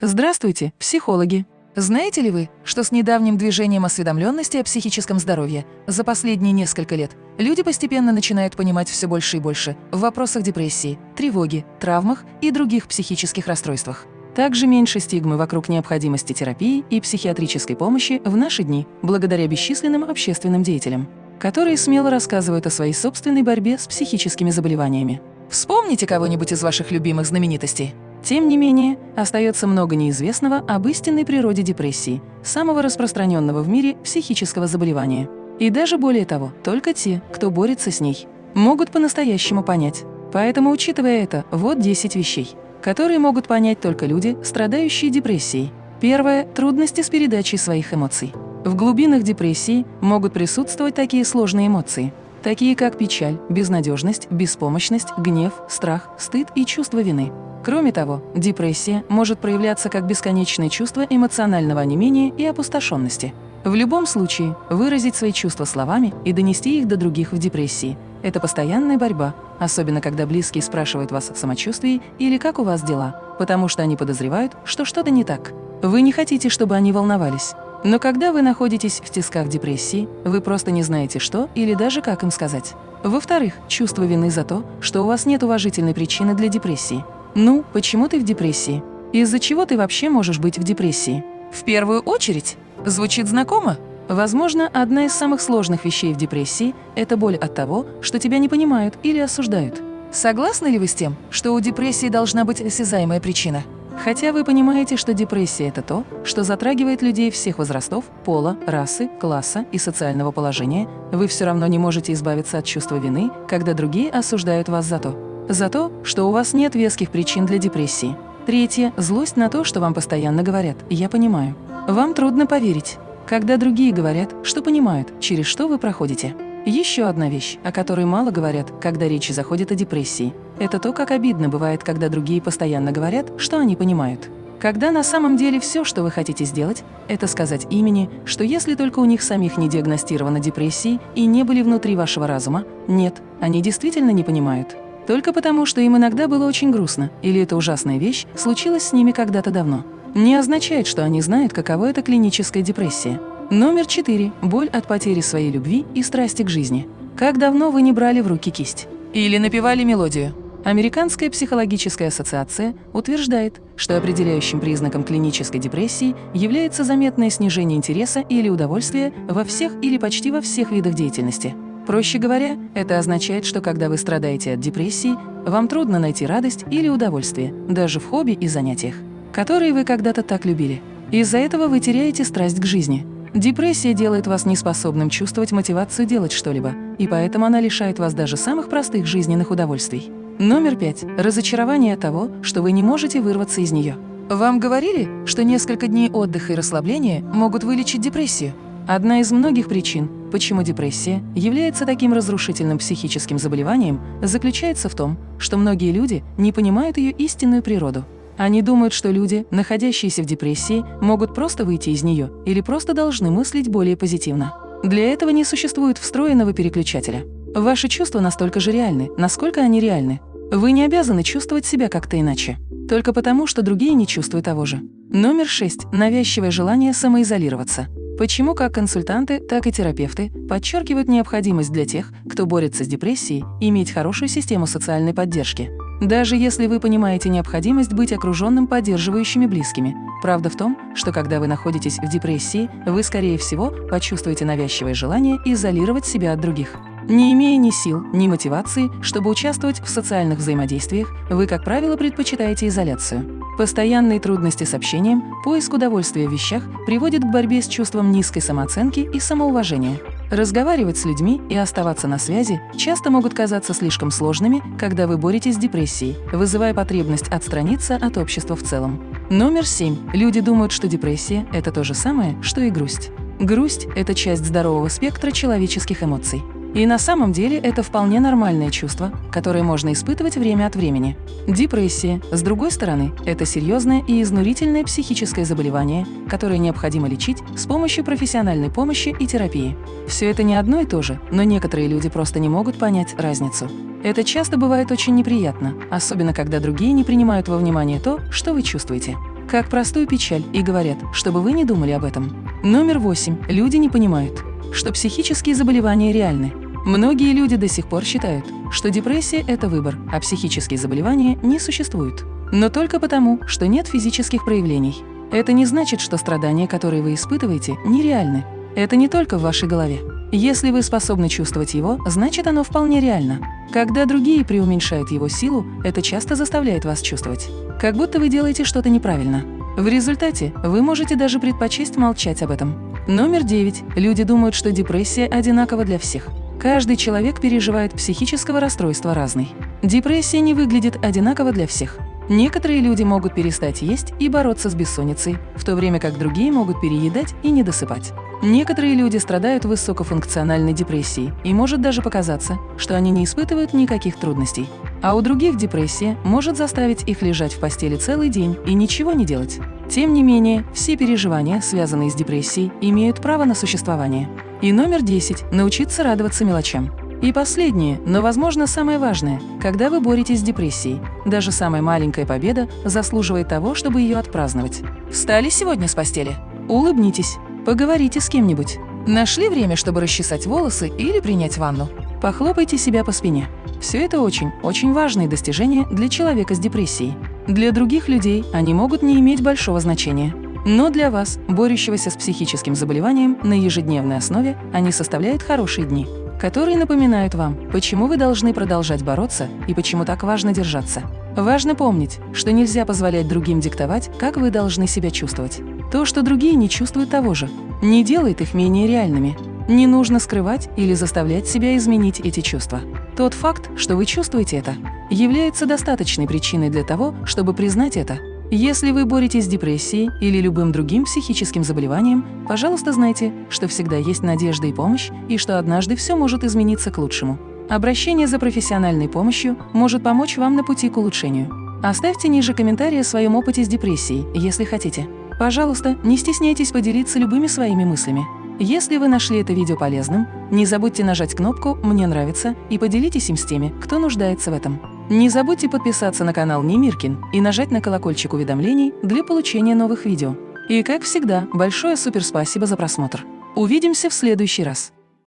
Здравствуйте, психологи! Знаете ли вы, что с недавним движением осведомленности о психическом здоровье за последние несколько лет люди постепенно начинают понимать все больше и больше в вопросах депрессии, тревоги, травмах и других психических расстройствах? Также меньше стигмы вокруг необходимости терапии и психиатрической помощи в наши дни благодаря бесчисленным общественным деятелям, которые смело рассказывают о своей собственной борьбе с психическими заболеваниями. Вспомните кого-нибудь из ваших любимых знаменитостей. Тем не менее, остается много неизвестного об истинной природе депрессии, самого распространенного в мире психического заболевания. И даже более того, только те, кто борется с ней, могут по-настоящему понять. Поэтому, учитывая это, вот 10 вещей, которые могут понять только люди, страдающие депрессией. Первое – трудности с передачей своих эмоций. В глубинах депрессии могут присутствовать такие сложные эмоции, такие как печаль, безнадежность, беспомощность, гнев, страх, стыд и чувство вины. Кроме того, депрессия может проявляться как бесконечное чувство эмоционального онемения и опустошенности. В любом случае, выразить свои чувства словами и донести их до других в депрессии – это постоянная борьба, особенно когда близкие спрашивают вас о самочувствии или как у вас дела, потому что они подозревают, что что-то не так. Вы не хотите, чтобы они волновались. Но когда вы находитесь в тисках депрессии, вы просто не знаете, что или даже как им сказать. Во-вторых, чувство вины за то, что у вас нет уважительной причины для депрессии – ну, почему ты в депрессии? Из-за чего ты вообще можешь быть в депрессии? В первую очередь? Звучит знакомо? Возможно, одна из самых сложных вещей в депрессии – это боль от того, что тебя не понимают или осуждают. Согласны ли вы с тем, что у депрессии должна быть осязаемая причина? Хотя вы понимаете, что депрессия – это то, что затрагивает людей всех возрастов, пола, расы, класса и социального положения, вы все равно не можете избавиться от чувства вины, когда другие осуждают вас за то, за то, что у вас нет веских причин для депрессии. Третье – злость на то, что вам постоянно говорят «я понимаю». Вам трудно поверить, когда другие говорят, что понимают, через что вы проходите. Еще одна вещь, о которой мало говорят, когда речь заходит о депрессии, это то, как обидно бывает, когда другие постоянно говорят, что они понимают. Когда на самом деле все, что вы хотите сделать, это сказать имени, что если только у них самих не диагностирована депрессией и не были внутри вашего разума, нет, они действительно не понимают. Только потому, что им иногда было очень грустно, или эта ужасная вещь случилась с ними когда-то давно. Не означает, что они знают, каково это клиническая депрессия. Номер четыре. Боль от потери своей любви и страсти к жизни. Как давно вы не брали в руки кисть? Или напевали мелодию? Американская психологическая ассоциация утверждает, что определяющим признаком клинической депрессии является заметное снижение интереса или удовольствия во всех или почти во всех видах деятельности. Проще говоря, это означает, что когда вы страдаете от депрессии, вам трудно найти радость или удовольствие, даже в хобби и занятиях, которые вы когда-то так любили. Из-за этого вы теряете страсть к жизни. Депрессия делает вас неспособным чувствовать мотивацию делать что-либо, и поэтому она лишает вас даже самых простых жизненных удовольствий. Номер пять. Разочарование того, что вы не можете вырваться из нее. Вам говорили, что несколько дней отдыха и расслабления могут вылечить депрессию? Одна из многих причин, почему депрессия является таким разрушительным психическим заболеванием, заключается в том, что многие люди не понимают ее истинную природу. Они думают, что люди, находящиеся в депрессии, могут просто выйти из нее или просто должны мыслить более позитивно. Для этого не существует встроенного переключателя. Ваши чувства настолько же реальны, насколько они реальны. Вы не обязаны чувствовать себя как-то иначе. Только потому, что другие не чувствуют того же. Номер шесть. Навязчивое желание самоизолироваться. Почему как консультанты, так и терапевты подчеркивают необходимость для тех, кто борется с депрессией, иметь хорошую систему социальной поддержки. Даже если вы понимаете необходимость быть окруженным поддерживающими близкими. Правда в том, что когда вы находитесь в депрессии, вы, скорее всего, почувствуете навязчивое желание изолировать себя от других. Не имея ни сил, ни мотивации, чтобы участвовать в социальных взаимодействиях, вы, как правило, предпочитаете изоляцию. Постоянные трудности с общением, поиск удовольствия в вещах приводит к борьбе с чувством низкой самооценки и самоуважения. Разговаривать с людьми и оставаться на связи часто могут казаться слишком сложными, когда вы боретесь с депрессией, вызывая потребность отстраниться от общества в целом. Номер семь. Люди думают, что депрессия – это то же самое, что и грусть. Грусть – это часть здорового спектра человеческих эмоций. И на самом деле это вполне нормальное чувство, которое можно испытывать время от времени. Депрессия, с другой стороны, это серьезное и изнурительное психическое заболевание, которое необходимо лечить с помощью профессиональной помощи и терапии. Все это не одно и то же, но некоторые люди просто не могут понять разницу. Это часто бывает очень неприятно, особенно когда другие не принимают во внимание то, что вы чувствуете. как простую печаль и говорят, чтобы вы не думали об этом. Номер восемь. Люди не понимают, что психические заболевания реальны. Многие люди до сих пор считают, что депрессия – это выбор, а психические заболевания не существуют. Но только потому, что нет физических проявлений. Это не значит, что страдания, которые вы испытываете, нереальны. Это не только в вашей голове. Если вы способны чувствовать его, значит оно вполне реально. Когда другие преуменьшают его силу, это часто заставляет вас чувствовать, как будто вы делаете что-то неправильно. В результате вы можете даже предпочесть молчать об этом. Номер девять. Люди думают, что депрессия одинакова для всех. Каждый человек переживает психического расстройства разный. Депрессия не выглядит одинаково для всех. Некоторые люди могут перестать есть и бороться с бессонницей, в то время как другие могут переедать и недосыпать. Некоторые люди страдают высокофункциональной депрессией, и может даже показаться, что они не испытывают никаких трудностей. А у других депрессия может заставить их лежать в постели целый день и ничего не делать. Тем не менее, все переживания, связанные с депрессией, имеют право на существование. И номер 10 – научиться радоваться мелочам. И последнее, но, возможно, самое важное, когда вы боретесь с депрессией. Даже самая маленькая победа заслуживает того, чтобы ее отпраздновать. Встали сегодня с постели? Улыбнитесь. Поговорите с кем-нибудь. Нашли время, чтобы расчесать волосы или принять ванну? Похлопайте себя по спине. Все это очень, очень важные достижения для человека с депрессией. Для других людей они могут не иметь большого значения. Но для вас, борющегося с психическим заболеванием на ежедневной основе, они составляют хорошие дни, которые напоминают вам, почему вы должны продолжать бороться и почему так важно держаться. Важно помнить, что нельзя позволять другим диктовать, как вы должны себя чувствовать. То, что другие не чувствуют того же, не делает их менее реальными. Не нужно скрывать или заставлять себя изменить эти чувства. Тот факт, что вы чувствуете это, является достаточной причиной для того, чтобы признать это. Если вы боретесь с депрессией или любым другим психическим заболеванием, пожалуйста, знайте, что всегда есть надежда и помощь, и что однажды все может измениться к лучшему. Обращение за профессиональной помощью может помочь вам на пути к улучшению. Оставьте ниже комментарий о своем опыте с депрессией, если хотите. Пожалуйста, не стесняйтесь поделиться любыми своими мыслями. Если вы нашли это видео полезным, не забудьте нажать кнопку «Мне нравится» и поделитесь им с теми, кто нуждается в этом. Не забудьте подписаться на канал Немиркин и нажать на колокольчик уведомлений для получения новых видео. И, как всегда, большое суперспасибо за просмотр. Увидимся в следующий раз.